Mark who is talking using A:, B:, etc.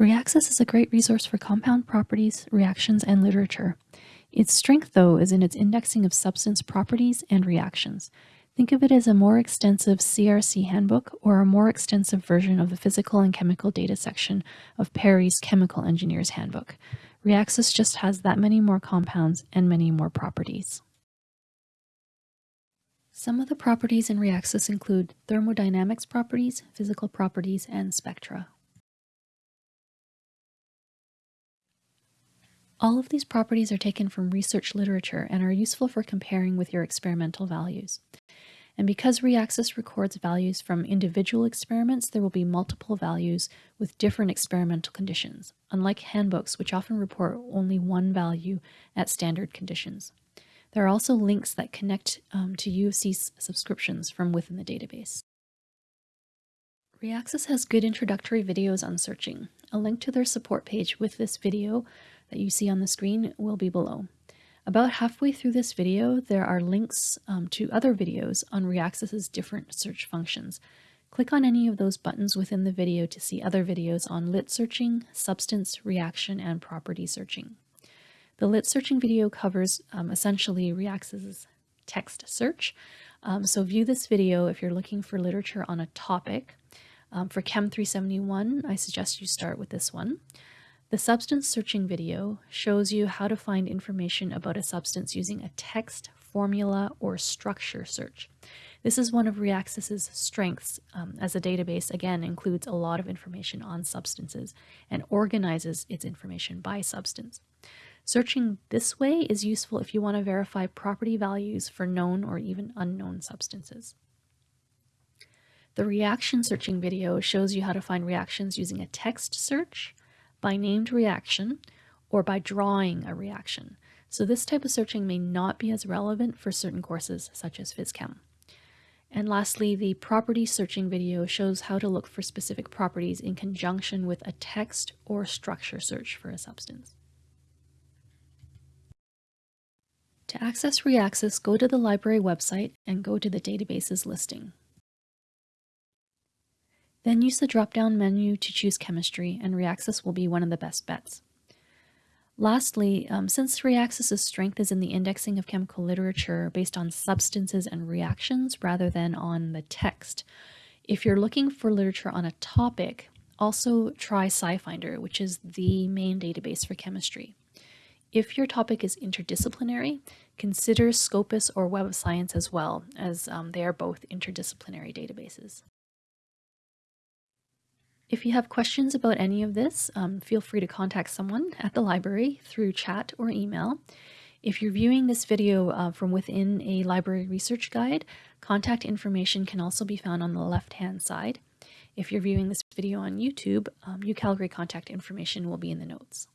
A: Reaxys is a great resource for compound properties, reactions, and literature. Its strength, though, is in its indexing of substance properties and reactions. Think of it as a more extensive CRC handbook or a more extensive version of the physical and chemical data section of Perry's Chemical Engineer's Handbook. Reaxys just has that many more compounds and many more properties. Some of the properties in Reaxys include thermodynamics properties, physical properties, and spectra. All of these properties are taken from research literature and are useful for comparing with your experimental values. And because Reaxys records values from individual experiments, there will be multiple values with different experimental conditions, unlike handbooks, which often report only one value at standard conditions. There are also links that connect um, to U of subscriptions from within the database. Reaxys has good introductory videos on searching. A link to their support page with this video that you see on the screen will be below. About halfway through this video, there are links um, to other videos on Reaxys's different search functions. Click on any of those buttons within the video to see other videos on lit searching, substance, reaction, and property searching. The lit searching video covers um, essentially Reaxys's text search. Um, so view this video if you're looking for literature on a topic. Um, for Chem 371, I suggest you start with this one. The substance searching video shows you how to find information about a substance using a text, formula, or structure search. This is one of Reaxys's strengths um, as a database, again, includes a lot of information on substances and organizes its information by substance. Searching this way is useful if you want to verify property values for known or even unknown substances. The reaction searching video shows you how to find reactions using a text search, by named reaction, or by drawing a reaction. So this type of searching may not be as relevant for certain courses such as PhysChem. And lastly, the property searching video shows how to look for specific properties in conjunction with a text or structure search for a substance. To access Reaxys, go to the library website and go to the databases listing. Then use the drop-down menu to choose chemistry, and Reaxys will be one of the best bets. Lastly, um, since Reaxys's strength is in the indexing of chemical literature based on substances and reactions rather than on the text, if you're looking for literature on a topic, also try SciFinder, which is the main database for chemistry. If your topic is interdisciplinary, consider Scopus or Web of Science as well, as um, they are both interdisciplinary databases. If you have questions about any of this, um, feel free to contact someone at the library through chat or email. If you're viewing this video uh, from within a library research guide, contact information can also be found on the left-hand side. If you're viewing this video on YouTube, um, UCalgary contact information will be in the notes.